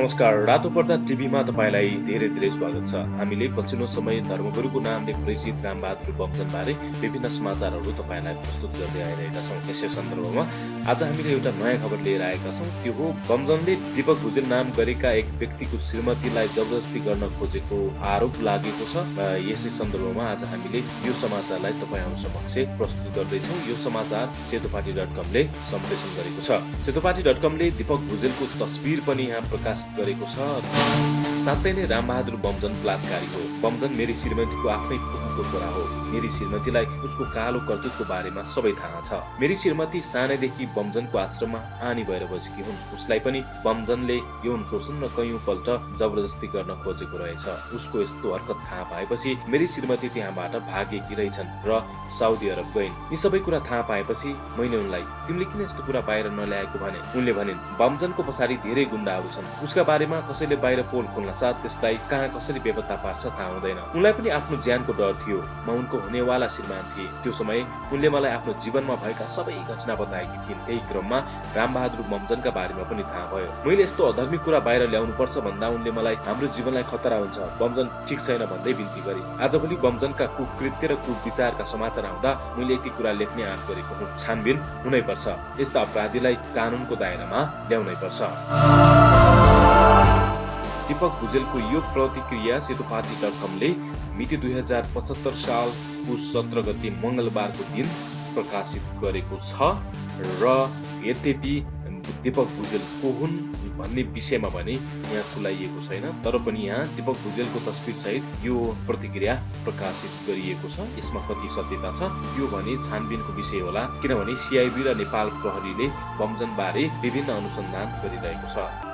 नमस्कार रातो पर्दा टिभीमा तपाईँलाई धेरै धेरै स्वागत छ। हामीले पछिल्लो समय धर्मगुरुको नामले परिचित रामबहादुर बमजनबारे विभिन्न समाचारहरू तपाईँलाई प्रस्तुत गर्दै आइरहेका छौँ। यसै सन्दर्भमा आज हामीले एउटा नयाँ खबर लिएर आएका छौँ। त्यो हो बमजनले दीपक भुजेल नाम गरेका एक व्यक्तिको श्रीमतीलाई जबरजस्ती गर्न खोजेको आरोप लागेको छ। यसै सन्दर्भमा आज हामीले यो समाचारलाई तपाईँहरू समक्ष प्रस्तुत गर्दैछौँ। यो समाचार सेतोपाटी डट कमले सम्प्रेषण गरेको छ। सेतोपाटी डट कमले दीपक भुजेलको तस्बिर पनि यहाँ प्रकाश गरेको छ। साँच्चै नै रामबहादुर बमजन बलात्कारी हो। बमजन मेरी श्रीमतीको आफ्नै पुगको छोरा हो। मेरी श्रीमतीलाई उसको कालो कर्तुतको बारेमा सबै थाहा छ। मेरी श्रीमती सानैदेखि बमजनको आश्रममा आनी भएर बसेकी हुन्। उसलाई पनि बमजनले यौन शोषण र कैयौँ पल्ट जबरजस्ती गर्न खोजेको रहेछ। उसको यस्तो हरकत थाहा पाएपछि मेरी श्रीमती त्यहाँबाट भागेकी रहेछन् र साउदी अरब गइन्। यी सबै कुरा थाहा पाएपछि मैले उनलाई तिमीले किन यस्तो कुरा बाहिर नल्याएको भने? उनले भनिन् बमजनको पछाडि धेरै गुण्डाहरू छन्। उसका बारेमा कसैले बाहिर पोल खोल्न साथ त्यसलाई कहाँ कसरी बेपत्ता पार्छ थाहा हुँदैन उनलाई पनि आफ्नो ज्यानको डर थियो म उनको हुनेवाला श्रीमान थिए त्यो समय उनले मलाई आफ्नो जीवनमा भएका सबै घटना बताएकी थिइन् त्यही क्रममा रामबहादुर बमजनका बारेमा पनि थाहा भयो मैले यस्तो अधर्मिक कुरा बाहिर ल्याउनु पर्छ भन्दा उनले मलाई हाम्रो जीवनलाई खतरा हुन्छ बमजन ठिक छैन भन्दै बिन्ती गरे आजभोलि बमजनका कुकृत्य र कुविचारका समाचार आउँदा मैले यति कुरा लेख्ने आँट गरेको हुँ छानबिन हुनै पर्छ यस्ता अपराधीलाई कानुनको दायरामा ल्याउनै पर्छ दीपक भुजेलको यो प्रतिक्रिया सेतो पार्टी डट कमले मिति दुई हजार पचहत्तर साल पुस सत्र गति मङ्गलबारको दिन प्रकाशित गरेको छ। र यद्यपि दीपक भुजेल को हुन् भन्ने विषयमा भने यहाँ खुलाइएको छैन तर पनि यहाँ दीपक भुजेलको तस्विर सहित यो प्रतिक्रिया प्रकाशित गरिएको छ। यसमा कति सत्यता छ यो भने छानबिनको विषय होला किनभने सिआइबी र नेपाल प्रहरीले बमजन बारे विभिन्न अनुसन्धान गरिरहेको छ।